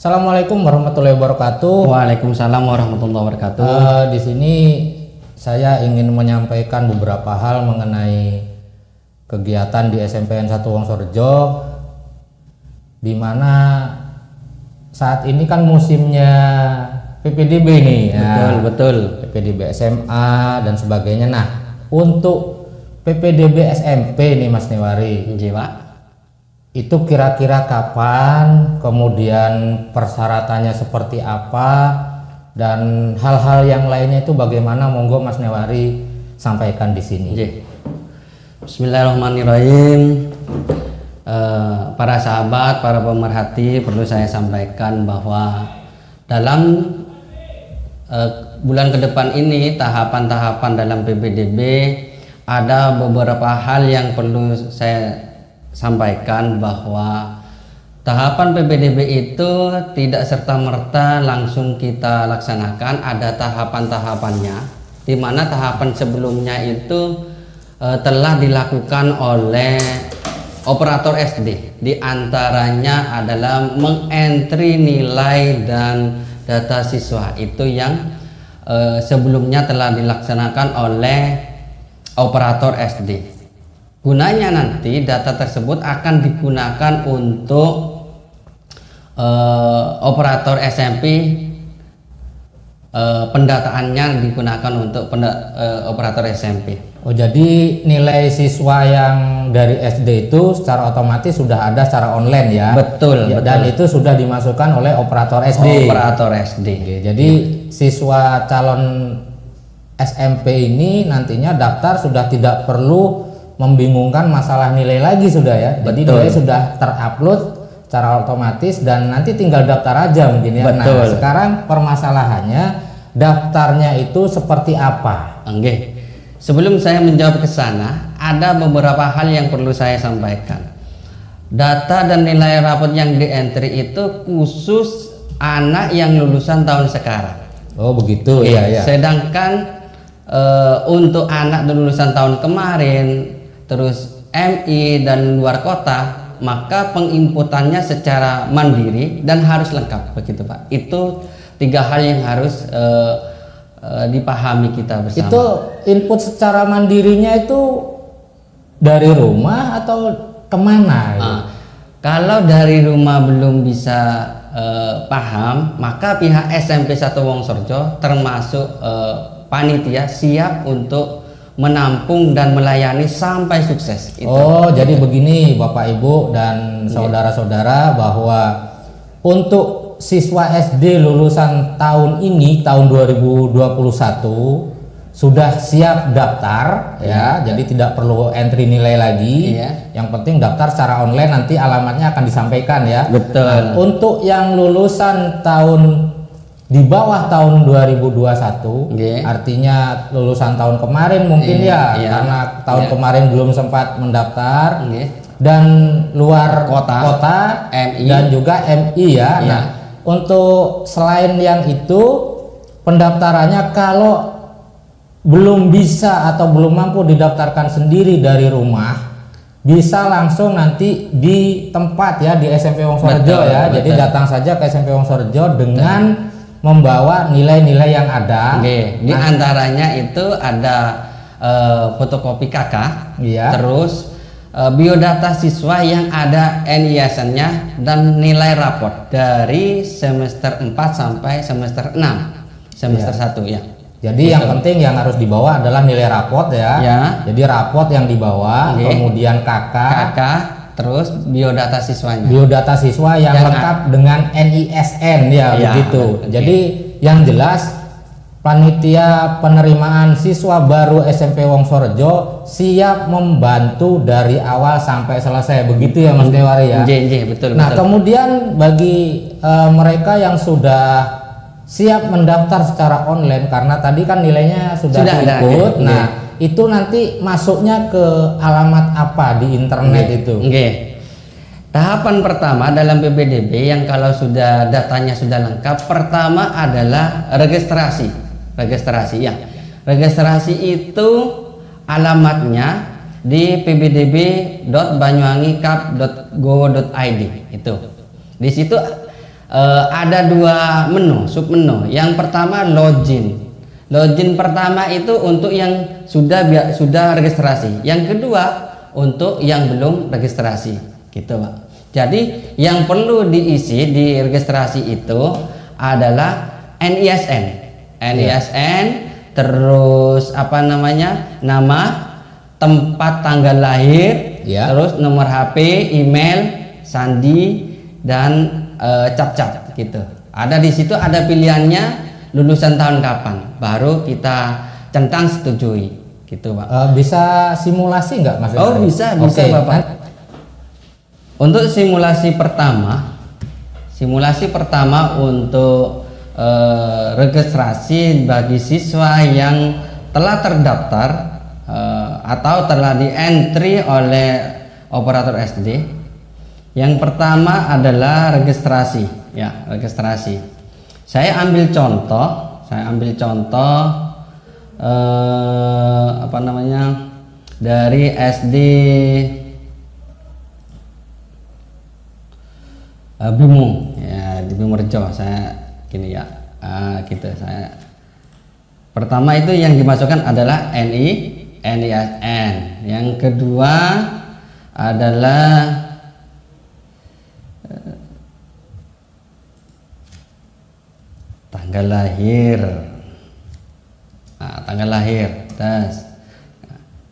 Assalamualaikum warahmatullahi wabarakatuh. Waalaikumsalam warahmatullahi wabarakatuh. Eh, di sini saya ingin menyampaikan beberapa hal mengenai kegiatan di SMPN 1 Wongsorejo di mana saat ini kan musimnya PPDB nih ya. betul, betul. PPDB SMA dan sebagainya. Nah, untuk PPDB SMP nih Mas Newari, Nggih, Pak. Itu kira-kira kapan, kemudian persyaratannya seperti apa, dan hal-hal yang lainnya itu bagaimana? Monggo Mas Newari sampaikan di sini. Bismillahirrahmanirrahim. Eh, para sahabat, para pemerhati, perlu saya sampaikan bahwa dalam eh, bulan ke depan ini tahapan-tahapan dalam PPDB ada beberapa hal yang perlu saya sampaikan bahwa tahapan PPDB itu tidak serta-merta langsung kita laksanakan. Ada tahapan-tahapannya di mana tahapan sebelumnya itu eh, telah dilakukan oleh operator SD di antaranya adalah mengentry nilai dan data siswa. Itu yang eh, sebelumnya telah dilaksanakan oleh operator SD gunanya nanti data tersebut akan digunakan untuk eh, operator SMP eh, pendataannya digunakan untuk penda- eh, operator SMP Oh, jadi nilai siswa yang dari SD itu secara otomatis sudah ada secara online ya? Betul, Ya, betul. Dan itu sudah dimasukkan oleh operator SD. operator SD Oke, jadi siswa calon SMP ini nantinya daftar sudah tidak perlu membingungkan masalah nilai lagi sudah ya. Jadi Betul. nilai sudah terupload secara otomatis dan nanti tinggal daftar aja mungkin ya. Nah, Betul. sekarang permasalahannya daftarnya itu seperti apa? Oke. Sebelum saya menjawab ke sana, ada beberapa hal yang perlu saya sampaikan. Data dan nilai rapot yang di entry itu khusus anak yang lulusan tahun sekarang. Oh, begitu ya ya. Sedangkan eh, untuk anak lulusan tahun kemarin, terus MI dan luar kota, maka penginputannya secara mandiri dan harus lengkap begitu Pak. Itu tiga hal yang harus eh, eh, dipahami kita bersama. Itu input secara mandirinya itu dari rumah atau ke mana? gitu? Ah, kalau dari rumah belum bisa eh, paham, maka pihak SMP 1 Wongsorjo termasuk eh, panitia siap untuk menampung dan melayani sampai sukses. Itu. Oh, jadi begini Bapak Ibu dan saudara-saudara bahwa untuk siswa SD lulusan tahun ini tahun 2021 sudah siap daftar ya, jadi tidak perlu entry nilai lagi. Iya. Yang penting daftar secara online nanti alamatnya akan disampaikan ya. Betul. Nah, untuk yang lulusan tahun di bawah tahun 2021 Nggih. artinya lulusan tahun kemarin mungkin ya Iya, iya. karena tahun Iya. kemarin belum sempat mendaftar Nggih. dan luar Kota, MI. dan juga MI ya. Iya. Nah, untuk selain yang itu pendaftarannya kalau belum bisa atau belum mampu didaftarkan sendiri dari rumah bisa langsung nanti di tempat ya di SMP Wongsorejo Betul, ya. Jadi betul. datang saja ke SMP Wongsorejo dengan membawa nilai-nilai yang ada. Oke, di antaranya itu ada eh, fotokopi KK, Iya. terus eh, biodata siswa yang ada NISN-nya dan nilai raport dari semester 4 sampai semester 6, semester 1 ya. Jadi yang penting yang harus dibawa adalah nilai raport ya. Ya. Jadi raport yang dibawa, Oke. kemudian KK, KK, terus biodata siswanya. biodata siswa yang, Yang lengkap dengan NISN ya, Ya, begitu. oke. Jadi yang jelas panitia penerimaan siswa baru SMP Wongsorejo siap membantu dari awal sampai selesai. Begitu ya Mas Dewari ya. Betul, Nah, betul. kemudian bagi eh, mereka yang sudah siap mendaftar secara online karena tadi kan nilainya sudah, Sudah ada, ikut. oke. Nah, itu nanti masuknya ke alamat apa di internet itu? Oke. Tahapan pertama dalam PPDB yang kalau sudah datanya sudah lengkap, pertama adalah registrasi. Registrasi ya. Registrasi itu alamatnya di pbdb.banyuwangikap.go.id itu. Di situ eh, ada dua menu, sub menu. Yang pertama login. Login pertama itu untuk yang sudah sudah registrasi. Yang kedua untuk yang belum registrasi, gitu, Pak. Jadi yang perlu diisi di registrasi itu adalah NISN. NISN terus apa namanya? nama, tempat tanggal lahir, Ya. terus nomor HP, email, sandi dan eh, cap-cap gitu. Ada di situ ada pilihannya lulusan tahun kapan, baru kita centang setujui gitu, Pak. Eh, bisa simulasi nggak Mas? Oh, bisa, bisa, Oke, Bapak. Untuk simulasi pertama, simulasi pertama untuk eh, registrasi bagi siswa yang telah terdaftar eh, atau telah di entry oleh operator SD. Yang pertama adalah registrasi, ya registrasi. Saya ambil contoh, saya ambil contoh eh, apa namanya dari SD uh, Bimo. Ya di Bimo Rejo saya gini ya Ah, gitu saya. Pertama itu yang dimasukkan adalah NI NISN yang kedua adalah tanggal lahir. Nah, tanggal lahir das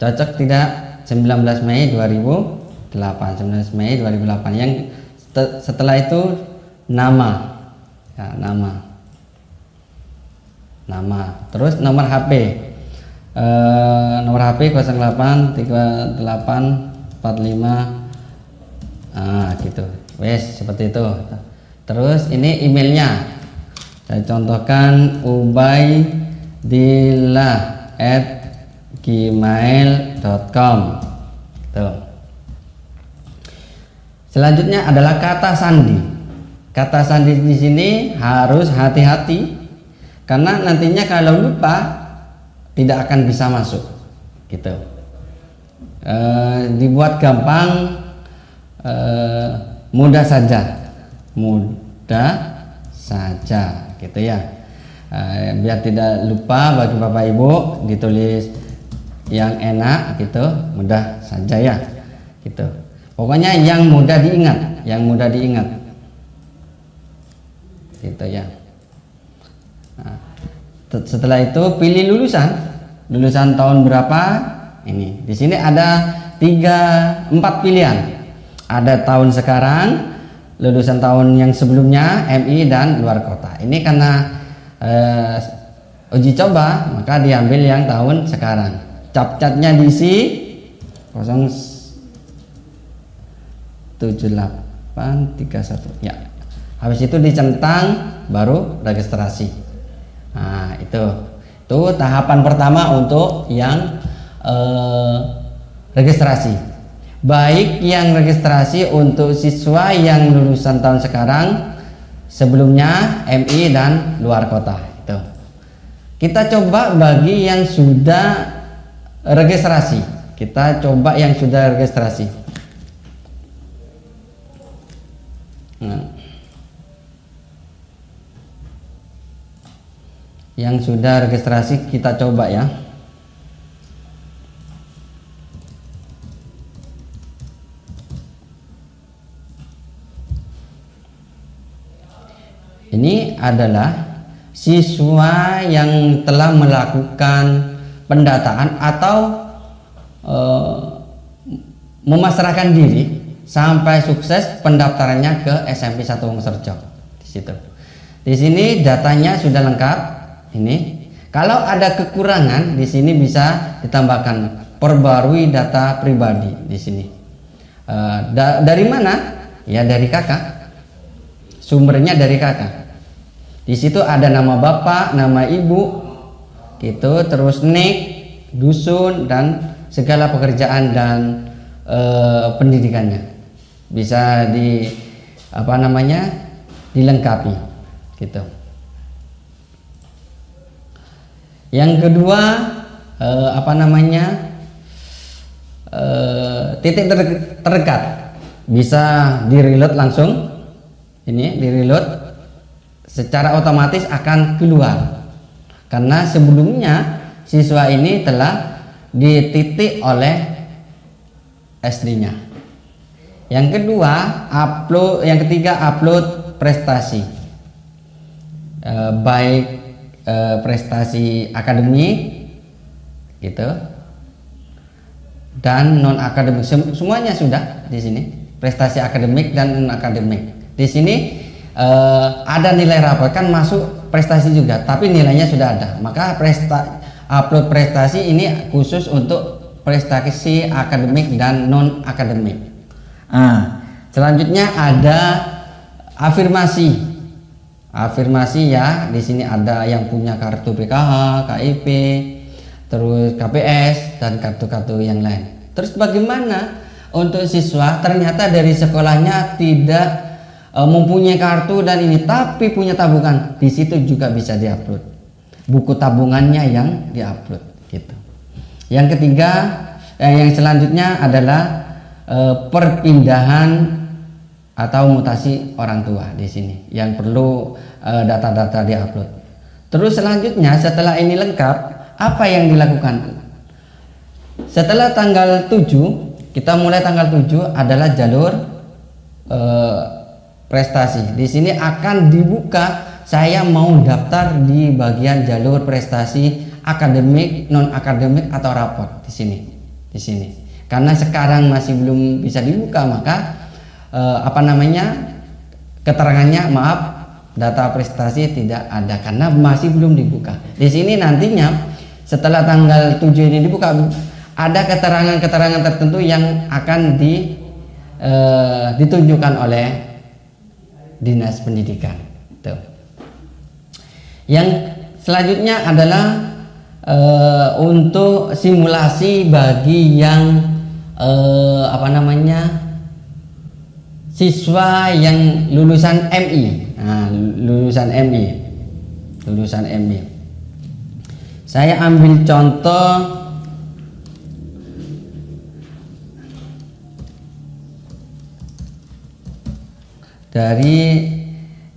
cocok tidak? 19 Mei 2008 19 Mei 2008 yang sete- setelah itu nama. Ya, nama. Nama. Terus nomor HP Eh, nomor HP 08 38 45 ah gitu. Wes seperti itu. Terus ini emailnya saya contohkan ubaidillah at gmail.com tuh selanjutnya adalah kata sandi. Kata sandi di sini harus hati-hati karena nantinya kalau lupa tidak akan bisa masuk. Gitu. Eh, dibuat gampang eh, mudah saja. Mudah saja gitu ya. Eh, biar tidak lupa bagi bapak ibu ditulis yang enak gitu mudah saja ya. Gitu. Pokoknya yang mudah diingat yang mudah diingat. Gitu ya. Nah, te- setelah itu pilih lulusan. Lulusan tahun berapa? Ini. Di sini ada tiga empat pilihan. Ada tahun sekarang lulusan tahun yang sebelumnya MI dan luar kota. Ini karena eh, uji coba maka diambil yang tahun sekarang. Cap-capnya diisi 07831 ya. Habis itu dicentang baru registrasi. Nah itu. Itu tahapan pertama untuk yang eh, registrasi baik yang registrasi untuk siswa yang lulusan tahun sekarang sebelumnya MI dan luar kota. Itu. Kita coba bagi yang sudah registrasi. Kita coba yang sudah registrasi. Nah. yang sudah registrasi kita coba ya ini adalah siswa yang telah melakukan pendataan atau eh, memasrahkan diri sampai sukses pendaftarannya ke SMP 1 Wongserjo di situ. Di sini datanya sudah lengkap. Ini kalau ada kekurangan di sini bisa ditambahkan perbarui data pribadi di sini. Eh, da- dari mana? Ya dari kakak. Sumbernya dari kakak. Di situ ada nama bapak, nama ibu, gitu, terus nik, dusun dan segala pekerjaan dan eh, pendidikannya. Bisa di apa namanya dilengkapi, gitu. Yang kedua eh, apa namanya eh, titik ter- terdekat. Bisa di reload langsung. Ini di reload secara otomatis akan keluar karena sebelumnya siswa ini telah dititik oleh SD-nya. Yang kedua, upload yang ketiga upload prestasi. E, baik e, prestasi akademik gitu dan non akademik semuanya sudah di sini prestasi akademik dan non akademik di sini uh, ada nilai rapor kan masuk prestasi juga tapi nilainya sudah ada. Maka presta upload prestasi ini khusus untuk prestasi akademik dan non akademik nah, selanjutnya ada afirmasi. Afirmasi ya di sini ada yang punya kartu PKH KIP terus KPS dan kartu-kartu yang lain. Terus bagaimana untuk siswa? Ternyata dari sekolahnya tidak mempunyai kartu dan ini tapi punya tabungan. Di situ juga bisa diupload. Buku tabungannya yang diupload gitu. Yang ketiga eh, yang selanjutnya adalah e, perpindahan atau mutasi orang tua di sini. Yang perlu eh, data-data e, diupload. Terus selanjutnya setelah ini lengkap apa yang dilakukan? Setelah tanggal 7 kita mulai tanggal 7 adalah jalur eh, prestasi. Di sini akan dibuka saya mau daftar di bagian jalur prestasi akademik, non akademik atau raport di sini. Di sini. Karena sekarang masih belum bisa dibuka maka eh, apa namanya? keterangannya maaf data prestasi tidak ada karena masih belum dibuka. Di sini nantinya setelah tanggal 7 ini dibuka ada keterangan-keterangan tertentu yang akan di, eh, ditunjukkan oleh dinas pendidikan. Tuh. Yang selanjutnya adalah e, untuk simulasi bagi yang e, apa namanya siswa yang lulusan MI, nah, lulusan MI, lulusan MI. Saya ambil contoh dari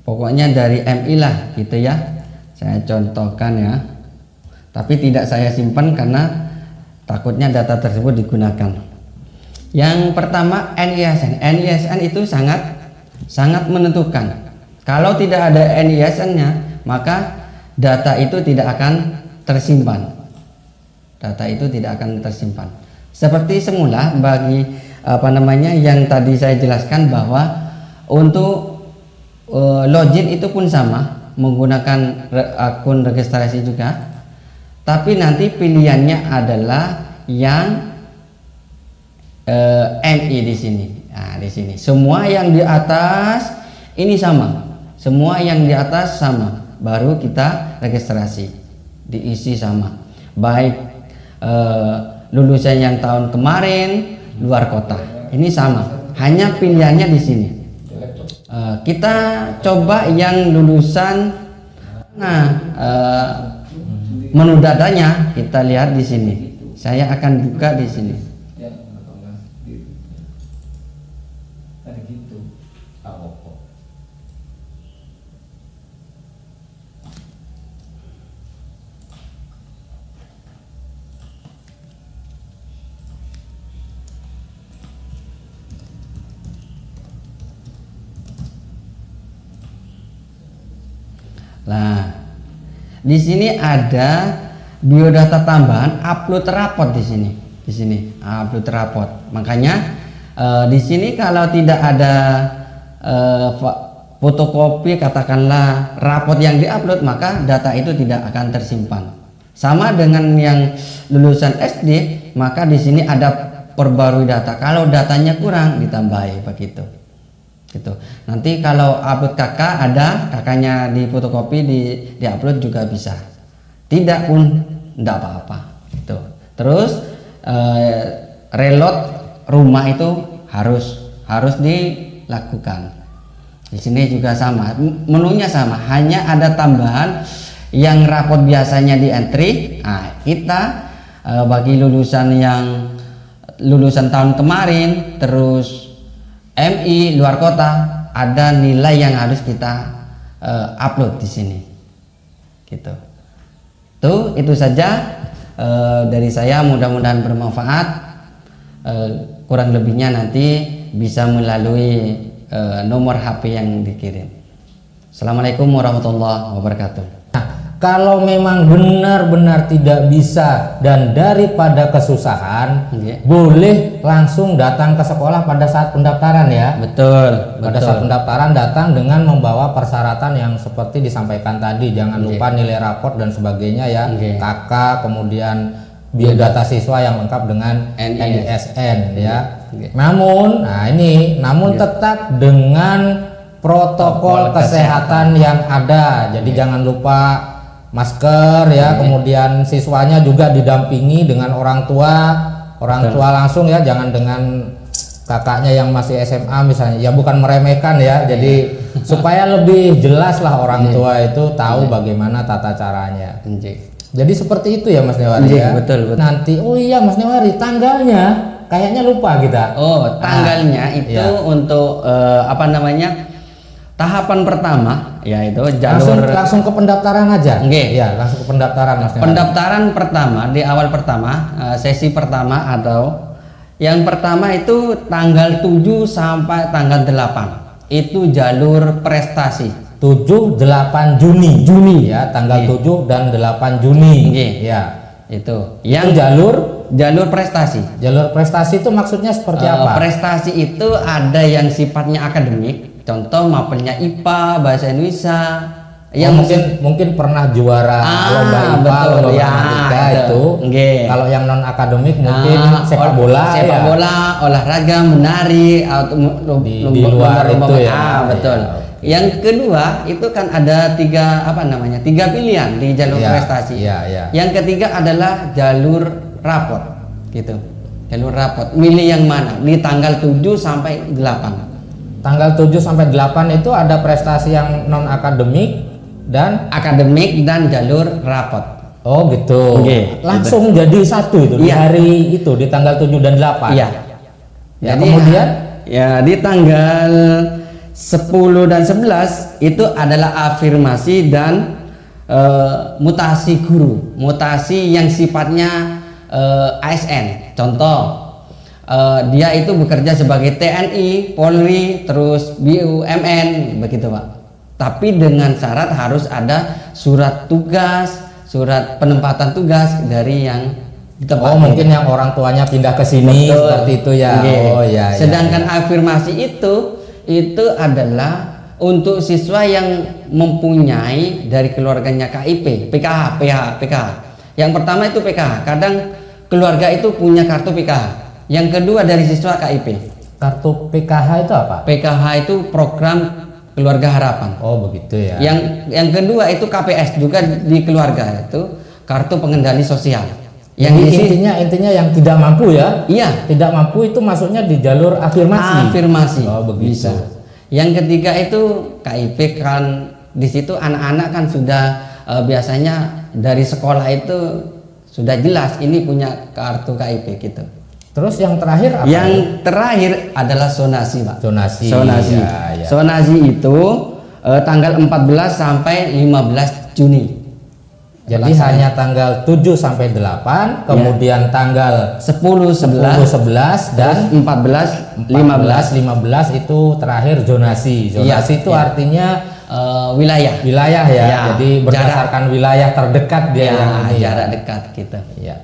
pokoknya dari MI lah gitu ya. Saya contohkan ya. Tapi tidak saya simpan karena takutnya data tersebut digunakan. Yang pertama NISN NISN itu sangat sangat menentukan. Kalau tidak ada NISN nya maka data itu tidak akan tersimpan. Data itu tidak akan tersimpan. Seperti semula bagi apa namanya yang tadi saya jelaskan bahwa untuk uh, login itu pun sama, menggunakan re akun registrasi juga. Tapi nanti pilihannya adalah yang uh, eh, MI di sini. Nah, di sini. Semua yang di atas ini sama. Semua yang di atas sama. Baru kita registrasi. Diisi sama. Baik uh, lulusan yang tahun kemarin luar kota. Ini sama. Hanya pilihannya di sini. Uh, kita coba yang lulusan nah uh, menu datanya kita lihat di sini. Saya akan buka di sini Nah, di sini ada biodata tambahan upload rapot di sini. Di sini upload rapot. Makanya eh, di sini kalau tidak ada eh, fotokopi katakanlah rapot yang diupload maka data itu tidak akan tersimpan. Sama dengan yang lulusan SD, maka di sini ada perbarui data. Kalau datanya kurang ditambahi begitu gitu. Nanti kalau upload kakak ada kakaknya di fotokopi di di upload juga bisa. Tidak pun tidak apa-apa. Gitu. Terus eh, reload rumah itu harus harus dilakukan. Di sini juga sama menunya sama. Hanya ada tambahan yang rapot biasanya di entry. Nah kita eh, bagi lulusan yang lulusan tahun kemarin terus MI luar kota ada nilai yang harus kita eh, upload di sini. Gitu. Tuh itu saja eh, dari saya mudah-mudahan bermanfaat. Eh, kurang lebihnya nanti bisa melalui eh, nomor HP yang dikirim. Assalamualaikum warahmatullahi wabarakatuh. Kalau memang benar-benar tidak bisa dan daripada kesusahan, Iya. boleh langsung datang ke sekolah pada saat pendaftaran ya. Betul, Pada betul. saat pendaftaran datang dengan membawa persyaratan yang seperti disampaikan tadi, jangan Iya. lupa nilai raport dan sebagainya ya, Oke. KK, kemudian biodata siswa yang lengkap dengan NIS. NISN ya. Oke. Namun, nah ini, namun tetap dengan protokol Protokol kesehatan yang ada. Jadi jangan lupa masker ya, kemudian siswanya juga didampingi dengan orang tua, orang tua langsung ya, jangan dengan kakaknya yang masih SMA misalnya. Ya bukan meremehkan ya. Jadi supaya lebih jelas lah orang tua itu tahu bagaimana tata caranya. Anjing. Jadi seperti itu ya Mas Newari Iya, ya. betul, betul. Nanti oh iya Mas Newari tanggalnya kayaknya lupa kita. Oh, tanggalnya itu iya. untuk eh, apa namanya? Tahapan pertama yaitu langsung jalur langsung ke pendaftaran aja. Oke. Iya, langsung ke pendaftaran Mas pendaftaran pertama di awal pertama eh, sesi pertama atau yang pertama itu tanggal 7 sampai tanggal 8 itu jalur prestasi 7 8 Juni. Juni ya, tanggal Iya. 7 dan 8 Juni. Iya. Ya. itu Yang yang jalur jalur prestasi jalur prestasi itu maksudnya seperti Eh, apa? prestasi itu ada yang sifatnya akademik contoh mapelnya IPA bahasa Indonesia. Yang yang Oh, mungkin mungkin pernah juara Ah, lomba IPA, betul, lomba ya, matematika itu. Kalau yang non akademik mungkin Ah, sepak ol- bola sepak ya. bola olahraga menari atau Di- lomba- di luar lomba- itu lomba- ya. ah, betul. Ya, yang kedua itu kan ada tiga apa namanya tiga pilihan di jalur Ya, prestasi. ya, ya. yang ketiga adalah jalur rapot gitu. Jalur rapot. Milih yang mana? Di tanggal 7 sampai 8 Tanggal 7 sampai 8 itu ada prestasi yang non akademik dan akademik dan jalur rapot oh gitu. Oke, Langsung jadi satu itu di Iya. hari itu di tanggal 7 dan 8. Iya. Ya, kemudian? ya di tanggal 10 dan 11 itu adalah afirmasi dan eh, mutasi guru, mutasi yang sifatnya eh, ASN. Contoh eh, dia itu bekerja sebagai TNI, Polri, terus BUMN begitu, Pak. Tapi dengan syarat harus ada surat tugas, surat penempatan tugas dari yang Oh, mungkin yang orang tuanya pindah ke sini Betul. seperti itu ya. Oke. Oh ya. ya, Sedangkan ya. afirmasi itu itu adalah untuk siswa yang mempunyai dari keluarganya KIP, PKH, PH, PKH. Yang pertama itu PKH. Kadang keluarga itu punya kartu PKH. Yang kedua dari siswa KIP. kartu PKH itu apa? PKH itu program keluarga harapan. Oh, begitu ya. Yang yang kedua itu KPS juga di keluarga itu kartu pengendali sosial. Yang Jadi intinya intinya yang tidak mampu ya. iya Tidak mampu itu masuknya di jalur afirmasi. afirmasi Oh, begitu. bisa yang ketiga itu KIP kan di situ anak-anak kan sudah eh, biasanya dari sekolah itu sudah jelas ini punya kartu KIP gitu Terus yang terakhir apa? yang terakhir adalah sonasi pak Zonasi. sonasi Ya, ya. sonasi itu eh, tanggal 14 sampai 15 Juni Jadi hanya tanggal 7 sampai 8, kemudian tanggal 10 10 11 11 dan dan 14 15 15 15 itu terakhir zonasi. Zonasi Iya, itu iya. artinya eh, wilayah wilayah ya. Ya, Jadi berdasarkan wilayah terdekat dia ya, yang ini. ya. jarak dekat gitu Iya.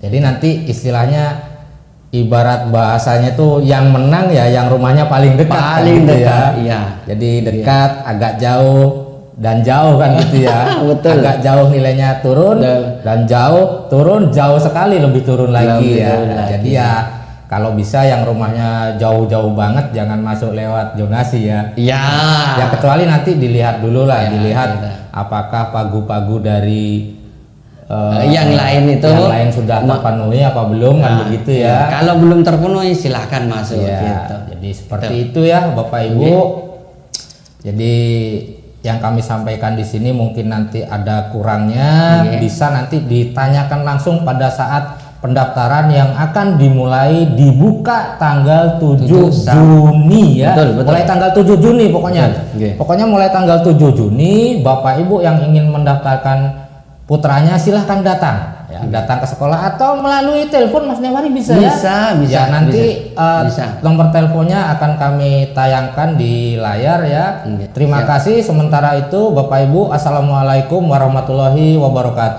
Jadi nanti istilahnya ibarat bahasanya tuh yang menang ya yang rumahnya paling dekat kan Paling gitu dekat, ya. iya. Jadi dekat, agak jauh dan jauh kan gitu ya. Betul. Agak jauh nilainya turun Betul. dan jauh turun jauh sekali lebih turun lagi Lebih ya. turun lagi. Jadi ya kalau bisa yang rumahnya jauh-jauh banget jangan masuk lewat zonasi ya. Iya. Ya kecuali nanti dilihat dulu lah, Ya, dilihat gitu. apakah pagu-pagu dari Eh, yang lain itu yang lain sudah terpenuhi apa belum kan Nah, begitu iya. ya. Kalau belum terpenuhi silahkan masuk Ya, gitu. jadi seperti itu ya Bapak Ibu. Jadi yang kami sampaikan di sini mungkin nanti ada kurangnya Oke. bisa nanti ditanyakan langsung pada saat pendaftaran yang akan dimulai dibuka tanggal 7 Tujuh sam- Juni ya. Betul, betul. Mulai tanggal 7 Juni pokoknya. Betul, oke. Pokoknya mulai tanggal 7 Juni Bapak Ibu yang ingin mendaftarkan putranya silahkan datang ya, datang ke sekolah atau melalui telepon Mas Newari bisa, ya. Bisa, bisa, Ya, nanti bisa. eh, Bisa. nomor teleponnya akan kami tayangkan di layar ya. Oke, Terima siap. kasih sementara itu Bapak Ibu Assalamualaikum warahmatullahi wabarakatuh.